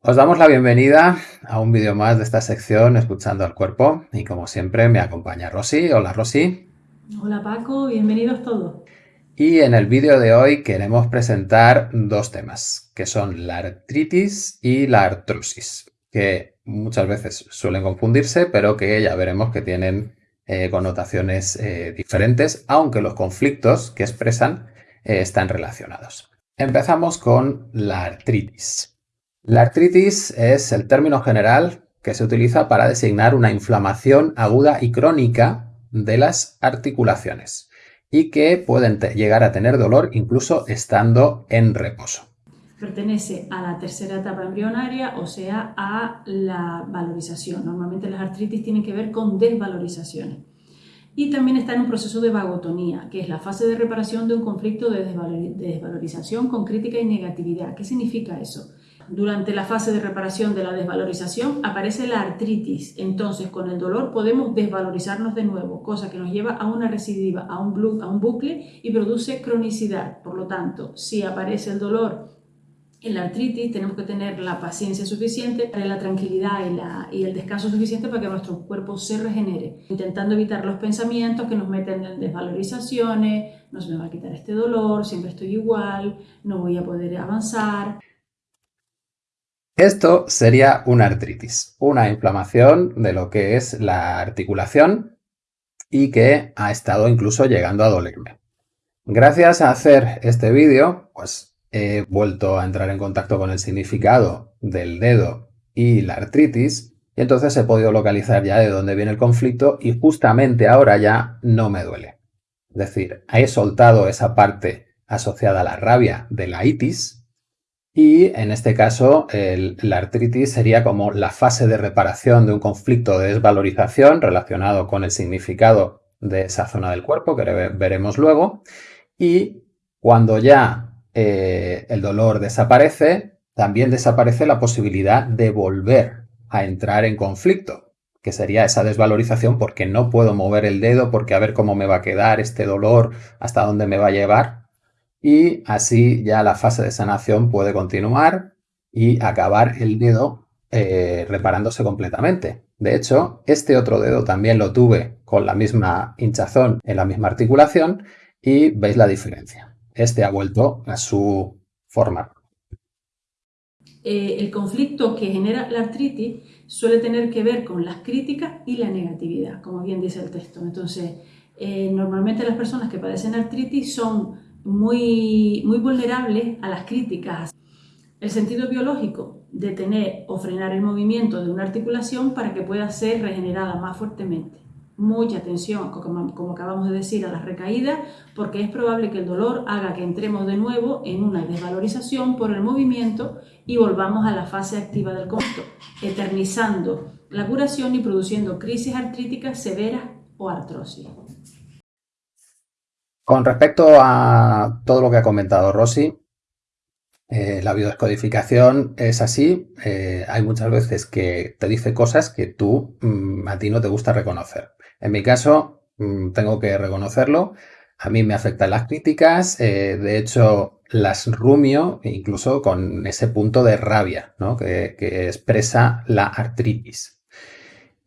Os damos la bienvenida a un vídeo más de esta sección Escuchando al Cuerpo y como siempre me acompaña Rosy. Hola Rosy. Hola Paco, bienvenidos todos. Y en el vídeo de hoy queremos presentar dos temas, que son la artritis y la artrosis, que muchas veces suelen confundirse, pero que ya veremos que tienen eh, connotaciones eh, diferentes, aunque los conflictos que expresan eh, están relacionados. Empezamos con la artritis. La artritis es el término general que se utiliza para designar una inflamación aguda y crónica de las articulaciones y que pueden llegar a tener dolor incluso estando en reposo. Pertenece a la tercera etapa embrionaria, o sea, a la valorización. Normalmente las artritis tienen que ver con desvalorizaciones. Y también está en un proceso de vagotonía, que es la fase de reparación de un conflicto de desvalorización con crítica y negatividad. ¿Qué significa eso? Durante la fase de reparación de la desvalorización aparece la artritis, entonces con el dolor podemos desvalorizarnos de nuevo, cosa que nos lleva a una recidiva, a un, a un bucle y produce cronicidad. Por lo tanto, si aparece el dolor en la artritis tenemos que tener la paciencia suficiente, la tranquilidad y, la, y, el descanso suficiente para que nuestro cuerpo se regenere, intentando evitar los pensamientos que nos meten en desvalorizaciones, no se me va a quitar este dolor, siempre estoy igual, no voy a poder avanzar. Esto sería una artritis, una inflamación de lo que es la articulación y que ha estado incluso llegando a dolerme. Gracias a hacer este vídeo, pues he vuelto a entrar en contacto con el significado del dedo y la artritis y entonces he podido localizar ya de dónde viene el conflicto y justamente ahora ya no me duele. Es decir, he soltado esa parte asociada a la rabia de la itis y en este caso la artritis sería como la fase de reparación de un conflicto de desvalorización relacionado con el significado de esa zona del cuerpo que veremos luego. Y cuando ya eh, el dolor desaparece, también desaparece la posibilidad de volver a entrar en conflicto, que sería esa desvalorización porque no puedo mover el dedo, porque a ver cómo me va a quedar este dolor, hasta dónde me va a llevar y así ya la fase de sanación puede continuar y acabar el dedo eh, reparándose completamente. De hecho, este otro dedo también lo tuve con la misma hinchazón en la misma articulación y veis la diferencia. Este ha vuelto a su forma. Eh, el conflicto que genera la artritis suele tener que ver con las críticas y la negatividad, como bien dice el texto. Entonces, eh, normalmente las personas que padecen artritis son muy, muy vulnerables a las críticas. El sentido biológico, detener o frenar el movimiento de una articulación para que pueda ser regenerada más fuertemente. Mucha atención, como, como acabamos de decir, a las recaídas, porque es probable que el dolor haga que entremos de nuevo en una desvalorización por el movimiento y volvamos a la fase activa del conflicto, eternizando la curación y produciendo crisis artríticas severas o artrosis. Con respecto a todo lo que ha comentado Rosy, eh, la biodescodificación es así. Eh, hay muchas veces que te dice cosas que tú, mm, a ti no te gusta reconocer. En mi caso, mm, tengo que reconocerlo. A mí me afectan las críticas. Eh, de hecho, las rumio incluso con ese punto de rabia que expresa la artritis.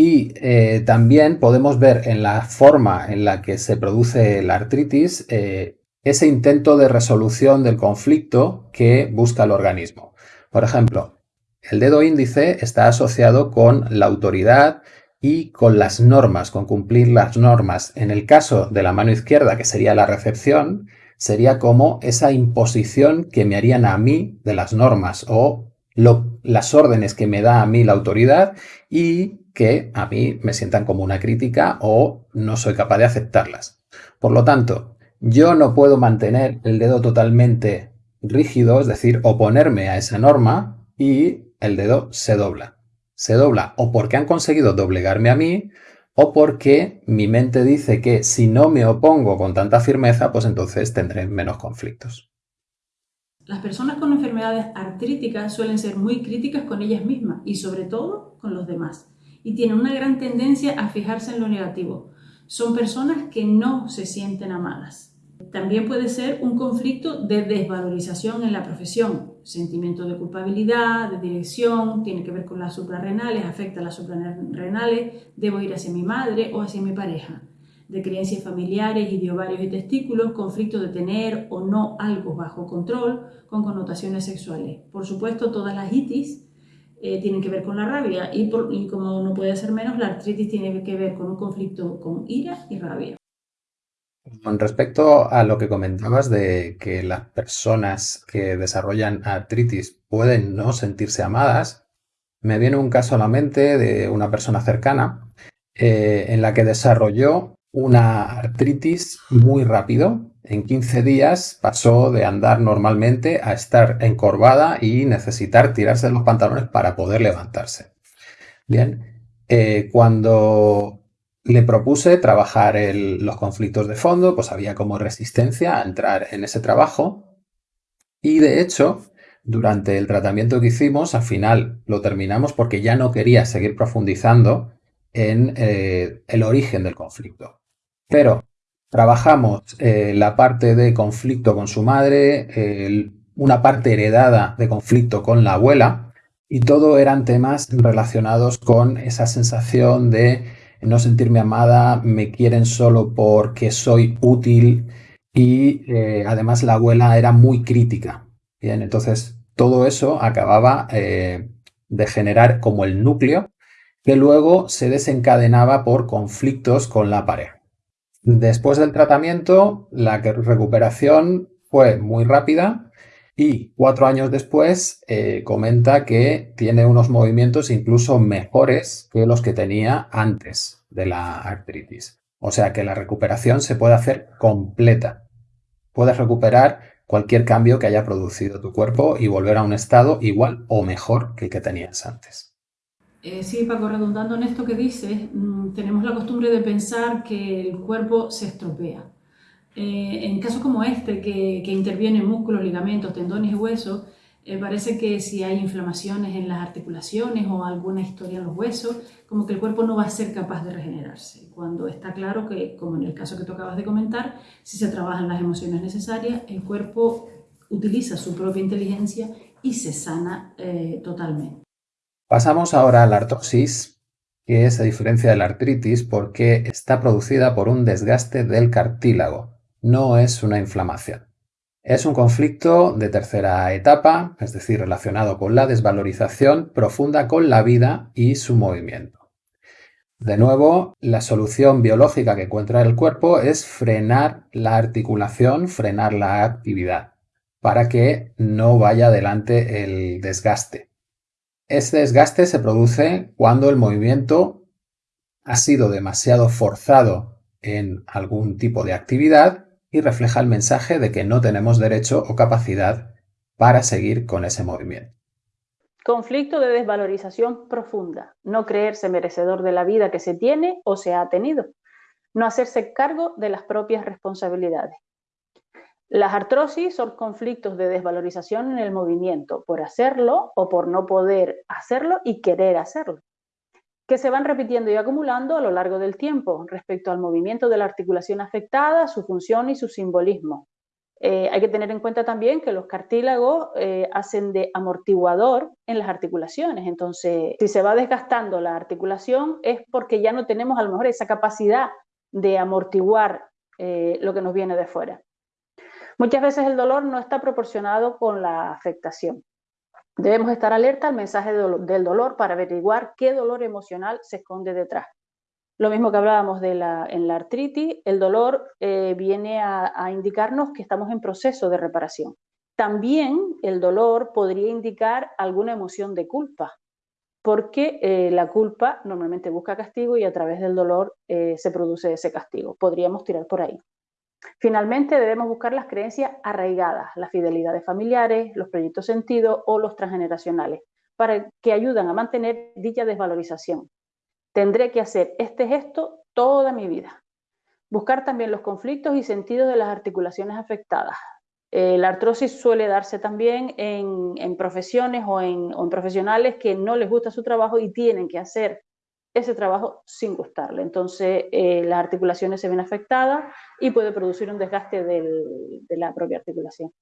Y eh, también podemos ver en la forma en la que se produce la artritis eh, ese intento de resolución del conflicto que busca el organismo. Por ejemplo, el dedo índice está asociado con la autoridad y con las normas, con cumplir las normas. En el caso de la mano izquierda, que sería la recepción, sería como esa imposición que me harían a mí de las normas o las órdenes que me da a mí la autoridad y que a mí me sientan como una crítica o no soy capaz de aceptarlas. Por lo tanto, yo no puedo mantener el dedo totalmente rígido, es decir, oponerme a esa norma y el dedo se dobla. Se dobla o porque han conseguido doblegarme a mí o porque mi mente dice que si no me opongo con tanta firmeza, pues entonces tendré menos conflictos. Las personas con enfermedades artríticas suelen ser muy críticas con ellas mismas y sobre todo con los demás y tienen una gran tendencia a fijarse en lo negativo. Son personas que no se sienten amadas También puede ser un conflicto de desvalorización en la profesión, sentimiento de culpabilidad, de dirección, tiene que ver con las suprarrenales, afecta a las suprarrenales, debo ir hacia mi madre o hacia mi pareja, de creencias familiares y de ovarios y testículos, conflicto de tener o no algo bajo control con connotaciones sexuales. Por supuesto, todas las itis eh, tienen que ver con la rabia y, como no puede ser menos, la artritis tiene que ver con un conflicto con ira y rabia. Con respecto a lo que comentabas de que las personas que desarrollan artritis pueden no sentirse amadas, me viene un caso a la mente de una persona cercana eh, en la que desarrolló una artritis muy rápido. En 15 días pasó de andar normalmente a estar encorvada y necesitar tirarse de los pantalones para poder levantarse. Bien, eh, cuando le propuse trabajar los conflictos de fondo, pues había como resistencia a entrar en ese trabajo. Y de hecho, durante el tratamiento que hicimos, al final lo terminamos porque ya no quería seguir profundizando en eh, el origen del conflicto. Pero trabajamos eh, la parte de conflicto con su madre, una parte heredada de conflicto con la abuela, y todo eran temas relacionados con esa sensación de no sentirme amada, me quieren solo porque soy útil y eh, además la abuela era muy crítica. Bien, entonces todo eso acababa eh, de generar como el núcleo que luego se desencadenaba por conflictos con la pareja. Después del tratamiento, la recuperación fue muy rápida y cuatro años después eh, comenta que tiene unos movimientos incluso mejores que los que tenía antes de la artritis. O sea que la recuperación se puede hacer completa. Puedes recuperar cualquier cambio que haya producido tu cuerpo y volver a un estado igual o mejor que el que tenías antes. Eh, sí, Paco, redundando en esto que dices, mm, tenemos la costumbre de pensar que el cuerpo se estropea eh, en casos como este, que, intervienen músculos, ligamentos, tendones y huesos, eh, parece que si hay inflamaciones en las articulaciones o alguna historia en los huesos, como que el cuerpo no va a ser capaz de regenerarse. Cuando está claro que, como en el caso que tú acabas de comentar, si se trabajan las emociones necesarias, el cuerpo utiliza su propia inteligencia y se sana eh, totalmente. Pasamos ahora a la artrosis, que es a diferencia de la artritis porque está producida por un desgaste del cartílago no es una inflamación. Es un conflicto de tercera etapa, es decir, relacionado con la desvalorización profunda con la vida y su movimiento. De nuevo, la solución biológica que encuentra el cuerpo es frenar la articulación, frenar la actividad, para que no vaya adelante el desgaste. Este desgaste se produce cuando el movimiento ha sido demasiado forzado en algún tipo de actividad y refleja el mensaje de que no tenemos derecho o capacidad para seguir con ese movimiento. Conflicto de desvalorización profunda, no creerse merecedor de la vida que se tiene o se ha tenido, no hacerse cargo de las propias responsabilidades. Las artrosis son conflictos de desvalorización en el movimiento, por hacerlo o por no poder hacerlo y querer hacerlo que se van repitiendo y acumulando a lo largo del tiempo respecto al movimiento de la articulación afectada, su función y su simbolismo. Eh, hay que tener en cuenta también que los cartílagos eh, hacen de amortiguador en las articulaciones. Entonces, si se va desgastando la articulación es porque ya no tenemos a lo mejor esa capacidad de amortiguar eh, lo que nos viene de fuera. Muchas veces el dolor no está proporcionado con la afectación. Debemos estar alerta al mensaje del dolor para averiguar qué dolor emocional se esconde detrás. Lo mismo que hablábamos de la, en la artritis, el dolor eh, viene a, indicarnos que estamos en proceso de reparación. También el dolor podría indicar alguna emoción de culpa, porque eh, la culpa normalmente busca castigo y a través del dolor eh, se produce ese castigo. Podríamos tirar por ahí. Finalmente, debemos buscar las creencias arraigadas, las fidelidades familiares, los proyectos sentidos o los transgeneracionales, para que ayudan a mantener dicha desvalorización. Tendré que hacer este gesto toda mi vida. Buscar también los conflictos y sentidos de las articulaciones afectadas. Eh, la artrosis suele darse también en, profesiones o en, o en profesionales que no les gusta su trabajo y tienen que hacer ese trabajo sin gustarle. Entonces, eh, las articulaciones se ven afectadas y puede producir un desgaste de la propia articulación.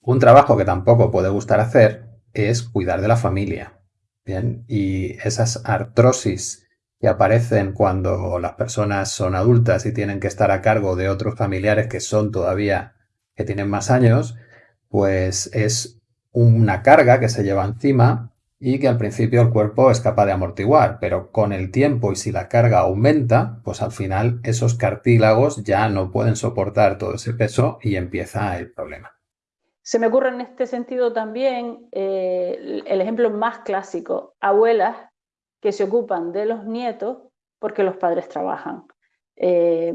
Un trabajo que tampoco puede gustar hacer es cuidar de la familia. Bien, y esas artrosis que aparecen cuando las personas son adultas y tienen que estar a cargo de otros familiares que son todavía, que tienen más años, pues es una carga que se lleva encima y que al principio el cuerpo es capaz de amortiguar, pero con el tiempo y si la carga aumenta, pues al final esos cartílagos ya no pueden soportar todo ese peso y empieza el problema. Se me ocurre en este sentido también eh, el ejemplo más clásico, abuelas que se ocupan de los nietos porque los padres trabajan. Eh,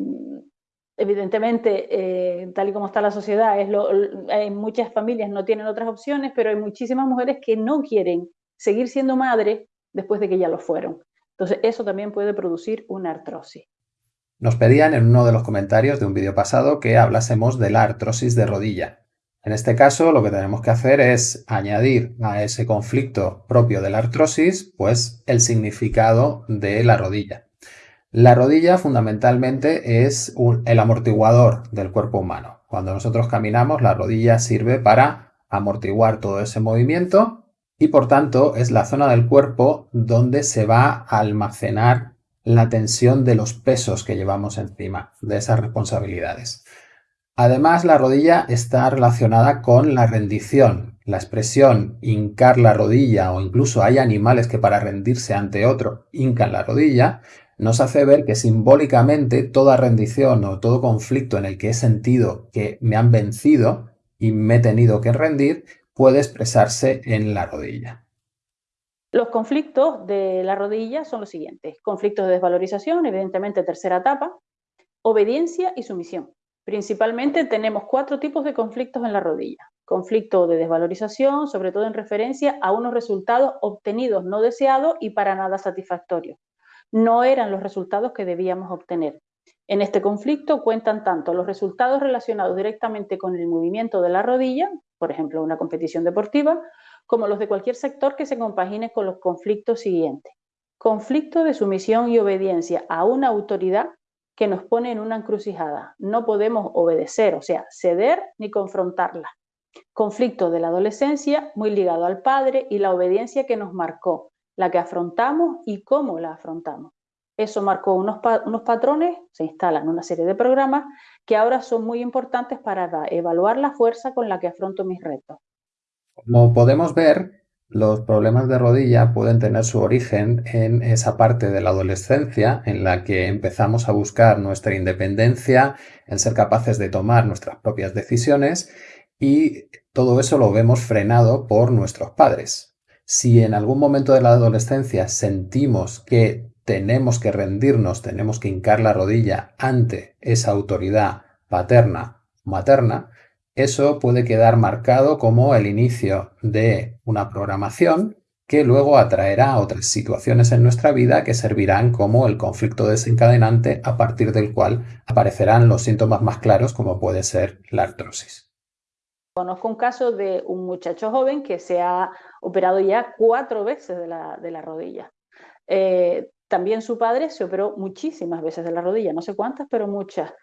evidentemente, eh, tal y como está la sociedad, es muchas familias no tienen otras opciones, pero hay muchísimas mujeres que no quieren seguir siendo madre después de que ya lo fueron. Entonces, eso también puede producir una artrosis. Nos pedían en uno de los comentarios de un vídeo pasado que hablásemos de la artrosis de rodilla. En este caso, lo que tenemos que hacer es añadir a ese conflicto propio de la artrosis, pues el significado de la rodilla. La rodilla fundamentalmente es el amortiguador del cuerpo humano. Cuando nosotros caminamos, la rodilla sirve para amortiguar todo ese movimiento y por tanto es la zona del cuerpo donde se va a almacenar la tensión de los pesos que llevamos encima, de esas responsabilidades. Además, la rodilla está relacionada con la rendición. La expresión hincar la rodilla o incluso hay animales que para rendirse ante otro hincan la rodilla, nos hace ver que simbólicamente toda rendición o todo conflicto en el que he sentido que me han vencido y me he tenido que rendir puede expresarse en la rodilla. Los conflictos de la rodilla son los siguientes. Conflictos de desvalorización, evidentemente tercera etapa, obediencia y sumisión. Principalmente tenemos cuatro tipos de conflictos en la rodilla. Conflicto de desvalorización, sobre todo en referencia a unos resultados obtenidos no deseados y para nada satisfactorios. No eran los resultados que debíamos obtener. En este conflicto cuentan tanto los resultados relacionados directamente con el movimiento de la rodilla, por ejemplo, una competición deportiva, como los de cualquier sector que se compagine con los conflictos siguientes. Conflicto de sumisión y obediencia a una autoridad que nos pone en una encrucijada. No podemos obedecer, o sea, ceder ni confrontarla. Conflicto de la adolescencia, muy ligado al padre y la obediencia que nos marcó, la que afrontamos y cómo la afrontamos. Eso marcó unos, unos patrones, se instalan una serie de programas que ahora son muy importantes para evaluar la fuerza con la que afronto mis retos. Como podemos ver, los problemas de rodilla pueden tener su origen en esa parte de la adolescencia en la que empezamos a buscar nuestra independencia, en ser capaces de tomar nuestras propias decisiones y todo eso lo vemos frenado por nuestros padres. Si en algún momento de la adolescencia sentimos que tenemos que rendirnos, tenemos que hincar la rodilla ante esa autoridad paterna o materna, eso puede quedar marcado como el inicio de una programación que luego atraerá otras situaciones en nuestra vida que servirán como el conflicto desencadenante a partir del cual aparecerán los síntomas más claros como puede ser la artrosis. Conozco un caso de un muchacho joven que se ha operado ya cuatro veces de la, rodilla. Eh, también su padre se operó muchísimas veces de la rodilla, no sé cuántas, pero muchas.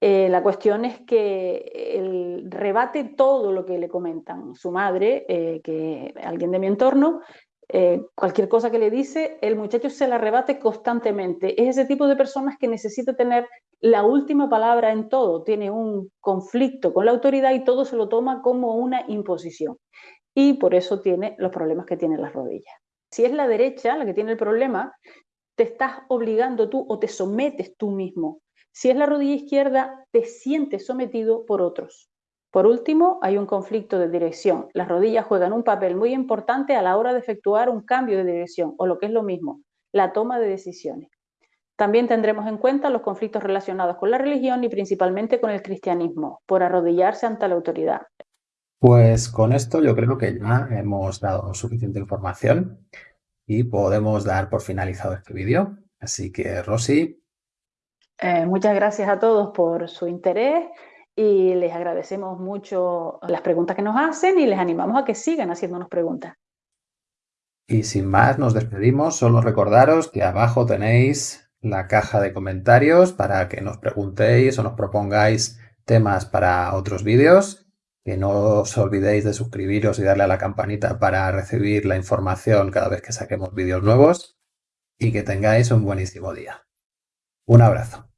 Eh, la cuestión es que él rebate todo lo que le comentan. Su madre, eh, que alguien de mi entorno, eh, cualquier cosa que le dice, el muchacho se la rebate constantemente. Es ese tipo de personas que necesita tener la última palabra en todo. Tiene un conflicto con la autoridad y todo se lo toma como una imposición. Y por eso tiene los problemas que tiene las rodillas. Si es la derecha la que tiene el problema, te estás obligando tú o te sometes tú mismo. Si es la rodilla izquierda, te sientes sometido por otros. Por último, hay un conflicto de dirección. Las rodillas juegan un papel muy importante a la hora de efectuar un cambio de dirección, o lo que es lo mismo, la toma de decisiones. También tendremos en cuenta los conflictos relacionados con la religión y principalmente con el cristianismo, por arrodillarse ante la autoridad. Pues con esto yo creo que ya hemos dado suficiente información y podemos dar por finalizado este vídeo. Así que, Rosy. Eh, muchas gracias a todos por su interés y les agradecemos mucho las preguntas que nos hacen y les animamos a que sigan haciéndonos preguntas. Y sin más, nos despedimos. Solo recordaros que abajo tenéis la caja de comentarios para que nos preguntéis o nos propongáis temas para otros vídeos. Que no os olvidéis de suscribiros y darle a la campanita para recibir la información cada vez que saquemos vídeos nuevos. Y que tengáis un buenísimo día. Un abrazo.